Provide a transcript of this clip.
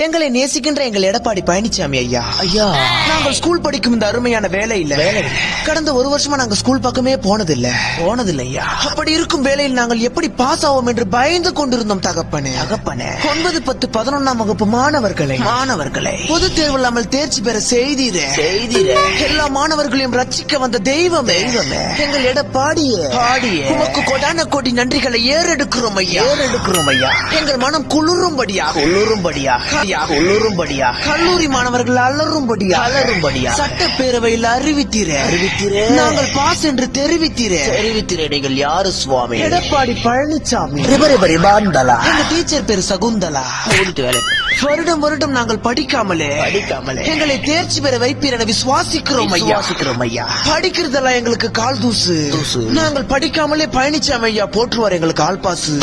எங்களை நேசிக்கின்ற எங்கள் எடப்பாடி பழனிசாமி ஐயா. ஐயா. நாங்கள் ஸ்கூல் படிக்கும் இந்த அருமையான வேலையில வேலையில. கடந்த ஒரு வருஷமா நாங்க ஸ்கூல் பக்கமே போனதில்ல. போனதில்லை ஐயா. அப்படி இருக்கும் வேளையில் நாங்கள் எப்படி பாஸ் ஆவோம் என்று பயந்து கொண்டிருந்தோம் தகப்பனே. தகப்பனே. ஒன்பது பத்து பதினொன்னாம் வகுப்பு மாணவர்களை. மாணவர்களை. பொது தேர்வு இல்லாமல் தேர்ச்சி பெற செய்தீரே. செய்திர. எல்லா மாணவர்களையும் ரட்சிக்க வந்த தெய்வமே. தெய்வமே. எங்கள் எடப்பாடியே. பாடியே. உமக்கு கொடான கோடி நன்றிகளை ஏறெடுக்கிறோம் ஐயா. ஏறெடுக்கிறோம் ஐயா. எங்கள் மனம் குளிரும்படியாக. உள்ளுரும்படியாக உள்ளுரும்படியாக கல்லூரி மாணவர்கள் அலறும்படியாக அலறும்படியாக. சட்டப்பேரவையில் அறிவித்தீரே. அறிவித்தீரே. நாங்கள் பாஸ் என்று தெரிவித்தீரே. தெரிவித்திர நீங்கள் யாரு சுவாமி? எடப்பாடி பழனிசாமி ரிபரி பரி பாந்தலா எங்க டீச்சர் பேரு சகுந்தலா. ஓடிட்டு வேலை. வருடம் வருடம் நாங்கள் படிக்காமலே படிக்காமலே. எங்களை தேர்ச்சி பெற வைப்பீர் என விசுவாசிக்கிறோம் ஐயா. விசுவாசிக்கிறோம் ஐயா. படிக்கிறதெல்லாம் எங்களுக்கு கால் தூசு. தூசு. நாங்கள் படிக்காமலே பழனிசாமி ஐயா போற்றுவார் எங்களுக்கு ஆள் பாசு.